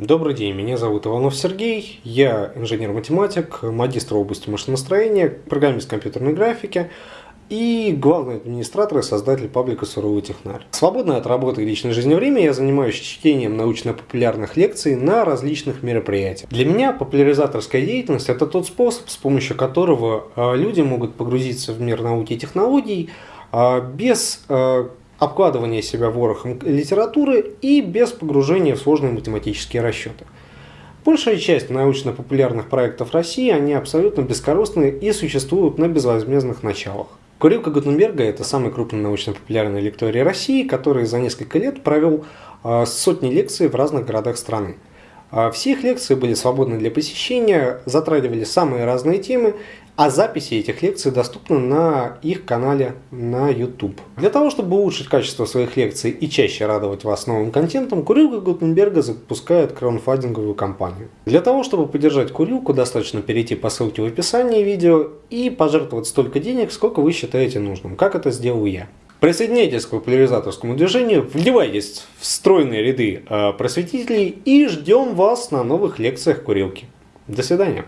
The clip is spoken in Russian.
Добрый день, меня зовут Иванов Сергей, я инженер-математик, магистр области машиностроения, программист компьютерной графики и главный администратор и создатель паблика «Суровый технарь». Свободное от работы и личной жизни время я занимаюсь чтением научно-популярных лекций на различных мероприятиях. Для меня популяризаторская деятельность – это тот способ, с помощью которого а, люди могут погрузиться в мир науки и технологий а, без обкладывания себя ворохом литературы и без погружения в сложные математические расчеты. Большая часть научно-популярных проектов России, они абсолютно бескорыстные и существуют на безвозмездных началах. Курилка Гутенберга – это самый крупный научно-популярный лекторий России, который за несколько лет провел а, сотни лекций в разных городах страны. А, все их лекции были свободны для посещения, затрагивали самые разные темы, а записи этих лекций доступны на их канале на YouTube. Для того, чтобы улучшить качество своих лекций и чаще радовать вас новым контентом, Курилка Гутенберга запускает краунфандинговую кампанию. Для того, чтобы поддержать Курилку, достаточно перейти по ссылке в описании видео и пожертвовать столько денег, сколько вы считаете нужным, как это сделал я. Присоединяйтесь к популяризаторскому движению, вливайтесь в стройные ряды э, просветителей и ждем вас на новых лекциях курилки. До свидания.